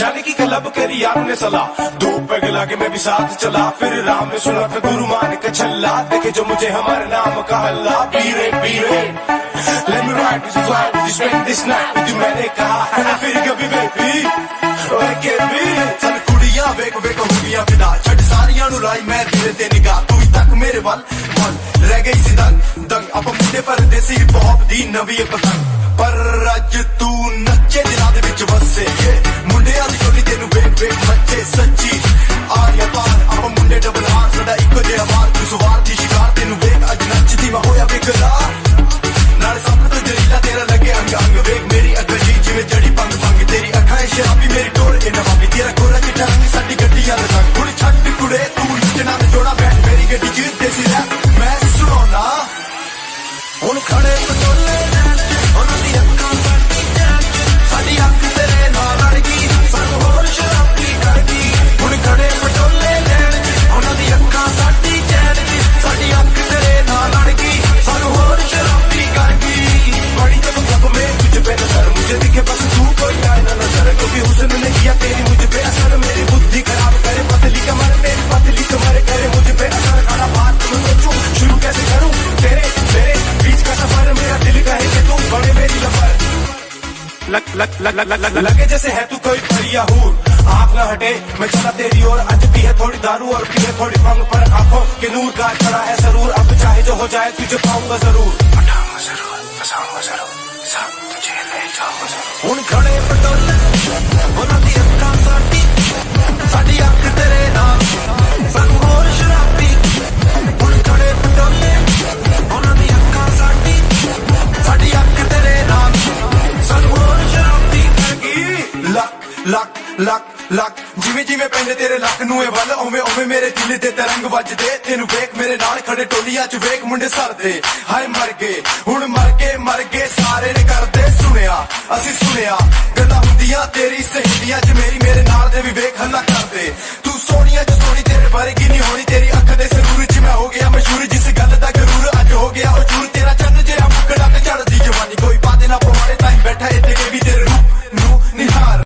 जाने की क्लब करी आपने सलाह। धूप पे गला के मैं भी साथ चला। फिर राम ने सुना था गुरु मान के छल्ला देखे जो मुझे हमारे नाम का हल्ला। पीरे पीरे। Let me ride with you, fly with you, spend this night with you मैंने कहा है ना फिर कभी बेबी? ओए के भी चल कुड़ियाँ वेक वेक हो गया छट सारियाँ नु मैं धीरे ते निगाह तू तक मेरे वल मन रह गई सी दंग दंग। अब मुझे परदेसी हिप हॉप दी नवी पतंग पर रज तू बस तू कोई ना नज़र क्योंकि हुस्न ने किया तेरी मुझ पे असर, मेरी बुद्धि खराब करे, पतली कमर मेरी पतली कमर करे, मुझ पे असर खड़ा बात शुरू कैसे करूँ? तेरे बीच का सफ़र मेरा दिल कहे तू बड़े मेरी लफर। लग लग लग लग लग, लगे जैसे है तू कोई बढ़िया हूर। आँख न हटे, मैं चला तेरी और आज पी है थोड़ी दारू और पी है थोड़ी भंग, पर आँखों के नूर का चढ़ा है ज़रूर। अब चाहे जो हो जाए, तुझे पाऊँगा ज़रूर। पटाऊँगा ज़रूर फसाऊँगा ज़रूर। ਸਾਨੂੰ ਜੇਲੇ ਜਾਓ ਹੁਣ ਖੜੇ ਪਟੋਲੇ, ਉਹਨਾਂ ਦੀ ਅੱਖਾਂ ਸਾਡੀ ਸਾਡੀ ਅੱਖ ਤੇਰੇ ਨਾਲ। ਸਾਨੂੰ ਹੋਰ ਸ਼ਰਾਬੀ, ਹੁਣ ਖੜੇ ਪਟੋਲੇ, ਉਹਨਾਂ ਦੀ ਅੱਖਾਂ ਸਾਡੀ ਸਾਡੀ ਅੱਖ ਤੇਰੇ ਨਾਲ। ਸਾਨੂੰ ਹੋਰ ਸ਼ਰਾਬੀ ਲੱਕ ਲੱਕ ਲੱਕ ਲੱਕ, ਜਿਵੇਂ ਜਿਵੇਂ ਪੈਂਦੇ ਤੇਰੇ ਲੱਕ ਨੂੰ ਇਹ ਵੱਲ ਓਵੇਂ ਓਵੇਂ ਮੇਰੇ ਦਿਲ ਦੇ ਤਰੰਗ ਵੱਜਦੇ। ਤੈਨੂੰ ਵੇਖ ਮੇਰੇ ਨਾਲ ਖੜੇ ਟੋਲੀਆਂ 'ਚ ਵੇਖ ਮੁੰਡੇ ਸਰਦੇ। ਹਾਏ ਮਰ ਗਏ, ਹੁਣ ਮਰ ਗਏ ਮਰ ਗਏ, ਸਾਰੇ ਨੇ ਕਰਦੇ ਸੁਣਿਆ, ਅਸੀਂ ਸੁਣਿਆ। ਗੱਲਾਂ ਹੁੰਦੀਆਂ ਤੇਰੀ ਸਹੇਲੀਆਂ 'ਚ, ਮੇਰੀ ਮੇਰੇ ਨਾਲ ਦੇ ਵੀ ਵੇਖ ਹੱਲਾ ਕਰਦੇ। ਤੂੰ ਸੋਹਣੀਆਂ